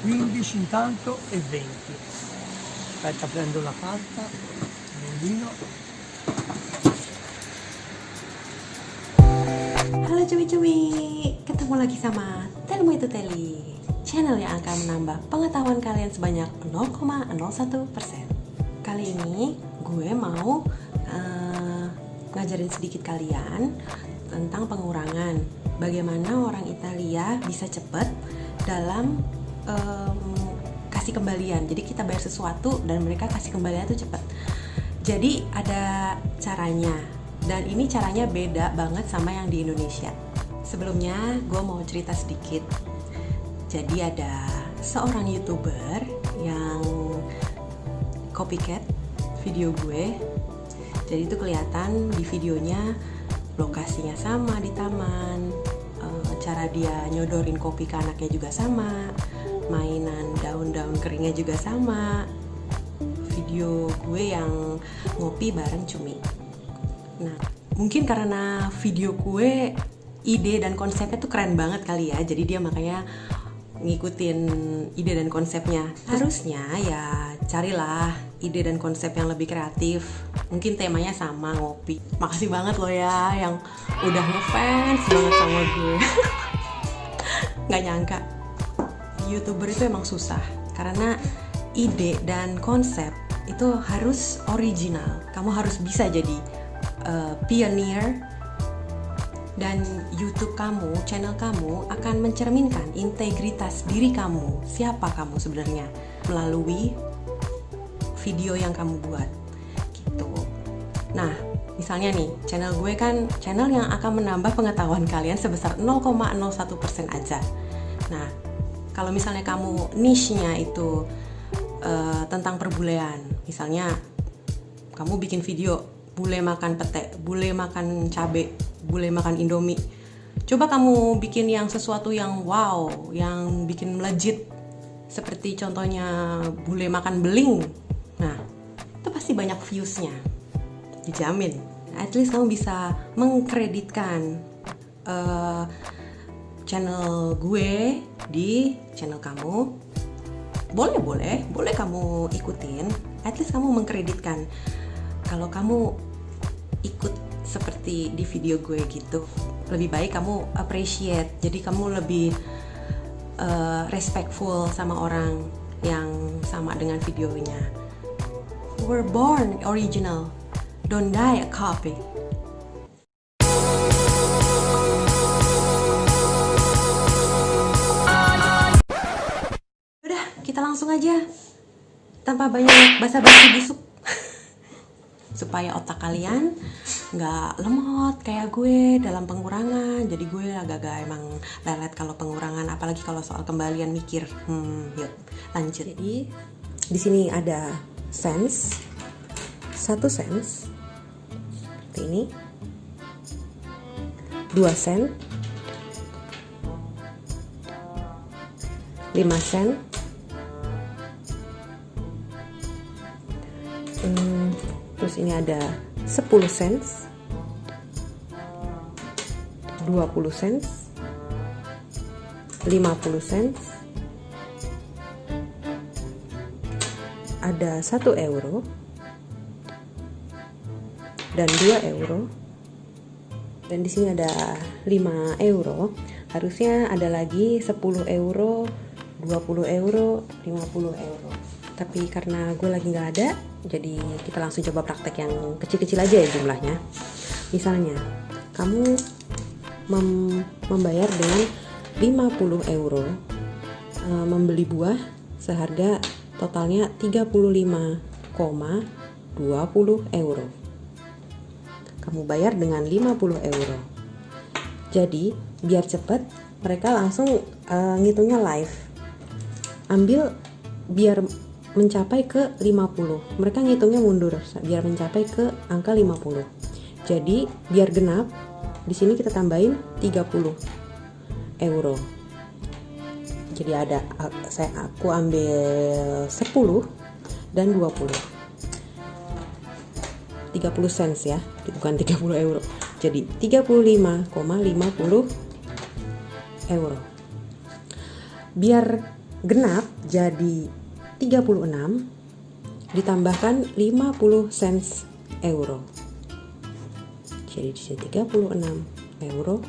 15 intanto e 20 aspetta prendo la carta bambino Halo cumi-cumi, ketemu lagi sama Telmu itu Teli. Channel yang akan menambah pengetahuan kalian sebanyak 0,01% Kali ini gue mau uh, ngajarin sedikit kalian tentang pengurangan. Bagaimana orang Italia bisa cepet dalam um, kasih kembalian. Jadi kita bayar sesuatu dan mereka kasih kembalian itu cepet Jadi ada caranya. Dan ini caranya beda banget sama yang di Indonesia. Sebelumnya gue mau cerita sedikit. Jadi ada seorang youtuber yang copycat video gue. Jadi itu kelihatan di videonya lokasinya sama di taman eh, cara dia nyodorin kopi ke anaknya juga sama mainan daun-daun keringnya juga sama video gue yang ngopi bareng cumi Nah, mungkin karena video gue ide dan konsepnya tuh keren banget kali ya. Jadi dia makanya ngikutin ide dan konsepnya. Harusnya ya carilah ide dan konsep yang lebih kreatif. Mungkin temanya sama ngopi. Makasih banget loh ya yang udah ngefans banget sama gue. Nggak nyangka youtuber itu emang susah karena ide dan konsep itu harus original. Kamu harus bisa jadi uh, pioneer dan YouTube kamu, channel kamu akan mencerminkan integritas diri kamu, siapa kamu sebenarnya melalui video yang kamu buat. Gitu. Nah, misalnya nih, channel gue kan channel yang akan menambah pengetahuan kalian sebesar 0,01% aja. Nah, kalau misalnya kamu niche-nya itu uh, tentang perbulean, misalnya kamu bikin video bule makan pete, bule makan cabe, bule makan indomie. Coba kamu bikin yang sesuatu yang wow, yang bikin melejit. Seperti contohnya bule makan beling. Nah, itu pasti banyak viewsnya. Dijamin. At least kamu bisa mengkreditkan uh, channel gue di channel kamu. Boleh, boleh, boleh kamu ikutin. At least kamu mengkreditkan. Kalau kamu ikut seperti di video gue gitu lebih baik kamu appreciate. Jadi kamu lebih uh, respectful sama orang yang sama dengan videonya. We're born original. Don't die a copy langsung aja. Tanpa banyak basa-basi busuk. Supaya otak kalian nggak lemot kayak gue dalam pengurangan. Jadi gue agak-agak emang lelet kalau pengurangan apalagi kalau soal kembalian mikir. Hmm yuk lanjut. Jadi di sini ada sense. Satu sense. Seperti ini. Dua sen. 5 sen ini ada 10 cents 20 cents 50 cents. Ada 1 euro dan 2 euro. Dan di sini ada 5 euro. Harusnya ada lagi 10 euro 20 euro 50 euro. Tapi karena gue lagi nggak ada jadi kita langsung coba praktek yang kecil-kecil aja ya jumlahnya. Misalnya kamu mem membayar dengan 50 euro e, membeli buah seharga totalnya 35,20 euro. Kamu bayar dengan 50 euro. Jadi biar cepet mereka langsung uh, ngitungnya live ambil biar mencapai ke 50 mereka ngitungnya mundur biar mencapai ke angka 50 jadi biar genap di sini kita tambahin 30 euro. Jadi ada saya aku ambil 10 dan 20 30 cents ya bukan 30 euro. Jadi 35,50 euro. Biar genap jadi 36 ditambahkan 50 cents euro. Jadi di sini 36 euro.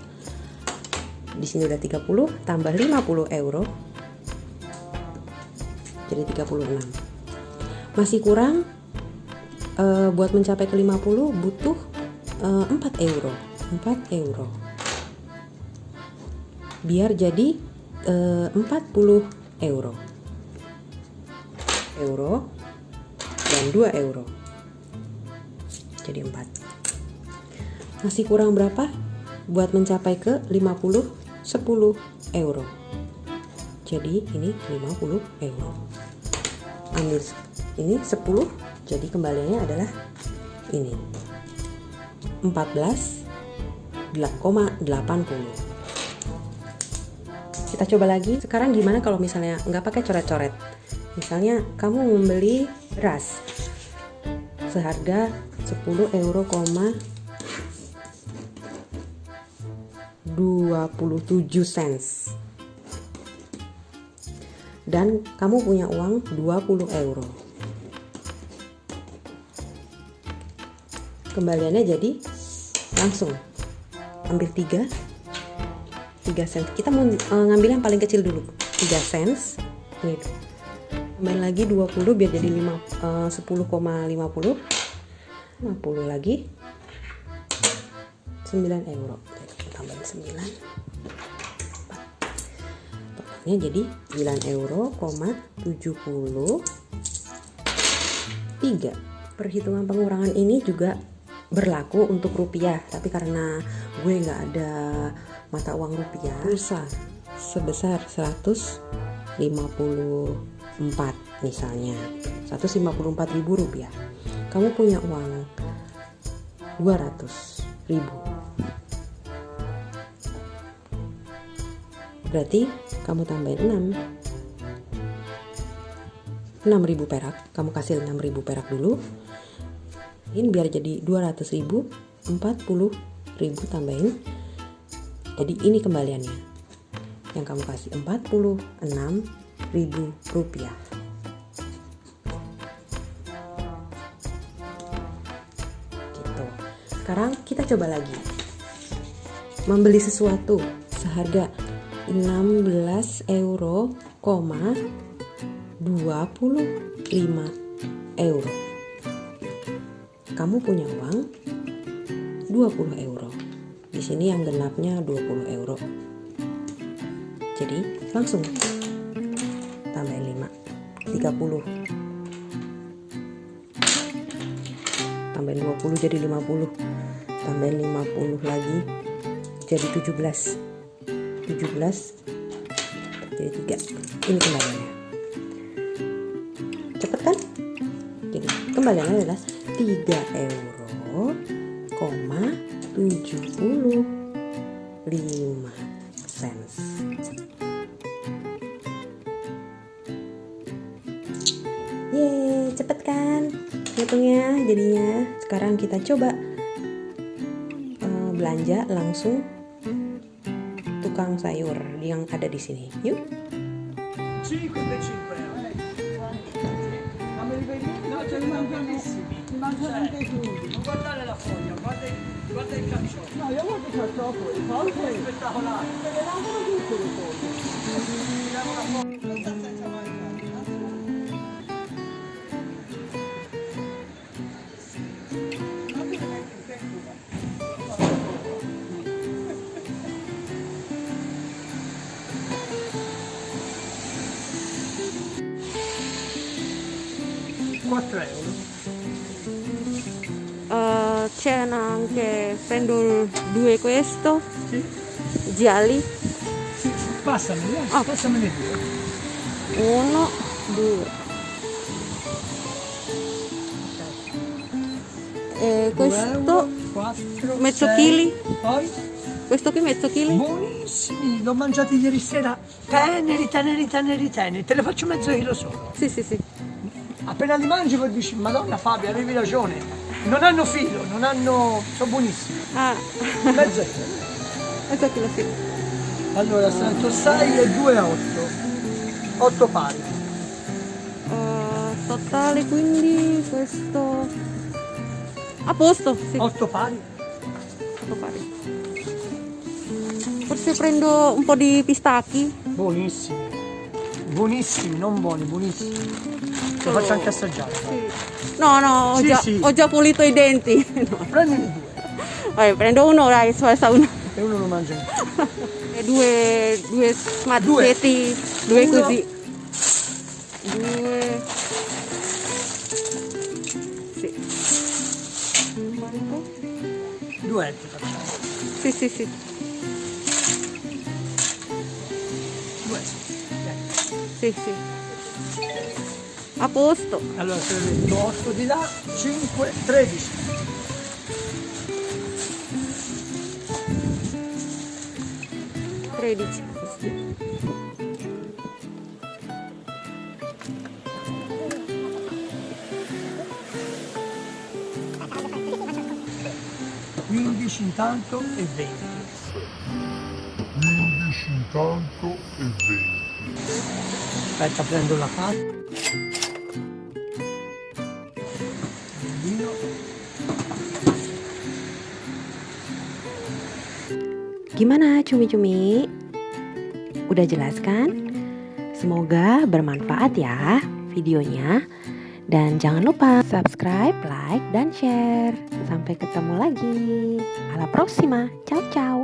Di sini udah 30 tambah 50 euro. Jadi 36. Masih kurang eh, buat mencapai ke 50 butuh eh, 4 euro. 4 euro. Biar jadi eh, 40 euro. Euro dan 2 euro. Jadi 4. Masih kurang berapa? Buat mencapai ke 50 10 euro. Jadi ini 50 euro. Ambil ini 10, jadi kembaliannya adalah ini. 14,80. Kita coba lagi. Sekarang gimana kalau misalnya nggak pakai coret-coret? Misalnya kamu membeli ras seharga 10 euro, 27 cents dan kamu punya uang 20 euro kembaliannya jadi langsung ambil 3 3 cents kita mau uh, ngambil yang paling kecil dulu. 3 cents ini main lagi 20 biar jadi 5 uh, 10,50 50 lagi. 9 euro. Tambahin 9 totalnya jadi 9 euro, 70 3 perhitungan pengurangan ini juga berlaku untuk rupiah. Tapi karena gue nggak ada mata uang rupiah. Pulsa sebesar 154 misalnya. 154 ribu rupiah. Kamu punya uang 200 ribu. Berarti kamu tambahin 6 6000 perak. Kamu kasih 6000 perak dulu. Ini biar jadi 200 ribu 40 ribu tambahin jadi ini kembaliannya yang kamu kasih 46 ribu rupiah gitu sekarang kita coba lagi membeli sesuatu seharga 16 euro, 25 euro. Kamu punya uang 20 euro. Di sini yang genapnya 20 euro. Jadi langsung. Tambahin 5 30 tambahin 20 jadi 50 tambahin 50 lagi jadi 17 17 jadi 3 ini kembaliannya. Cepet kan jadi kembaliannya adalah 3 euro koma 75 cents Yeay, cepet kan hitungnya jadinya sekarang kita coba uh, belanja langsung tukang sayur yang ada di sini. Yuk. 5 per 5 mangio anche i crudi. Non guardare la foglia, guarda il, guarda il No, io guardo il carciofo, il foglie. È spettacolare. Le vengono tutte le foglie. Non sta senza mangiare. quattro euro c'è anche prendo due questo Sì. gialli Sì, passameli, eh. Ah. passameli due. uno due e questo euro, quattro, mezzo chili? Poi? questo qui mezzo chili Buonissimi, l'ho mangiati ieri sera. Teneri, teneri, teneri, teneri. Te ne faccio mezzo chilo solo. sì sì sì Appena li mangi poi dici, Madonna Fabio, avevi ragione. Non hanno filo, non hanno... sono buonissimi. ah Mezzo chilo. mezzo chilo sì Allora, 106 e 2 a 8. 8 pari. Eh, totale quindi questo a posto sì 8 pari. otto pari. forse prendo un po' di pistacchi Buonissimi. Buonissimi, non buoni, buonissimi. Lo faccio anche assaggiare. Sì. no no ho, Sì, già, sì. ho già pulito i denti no. Prendine due Vabbè, prendo uno dai spazza uno e uno lo mangia. E due due mazzetti due, Uno. così due sì? Due etti facciamo. sì sì sì sì sì a posto Allora se ho detto 8 di là, 5, 13. tredici Quindici intanto e 20. 15 intanto e 20. Vino. Gimana cumi-cumi? Udah jelas kan? Semoga bermanfaat ya videonya. Dan jangan lupa subscribe, like, dan share. Sampai ketemu lagi. Alla prossima. Ciao ciao.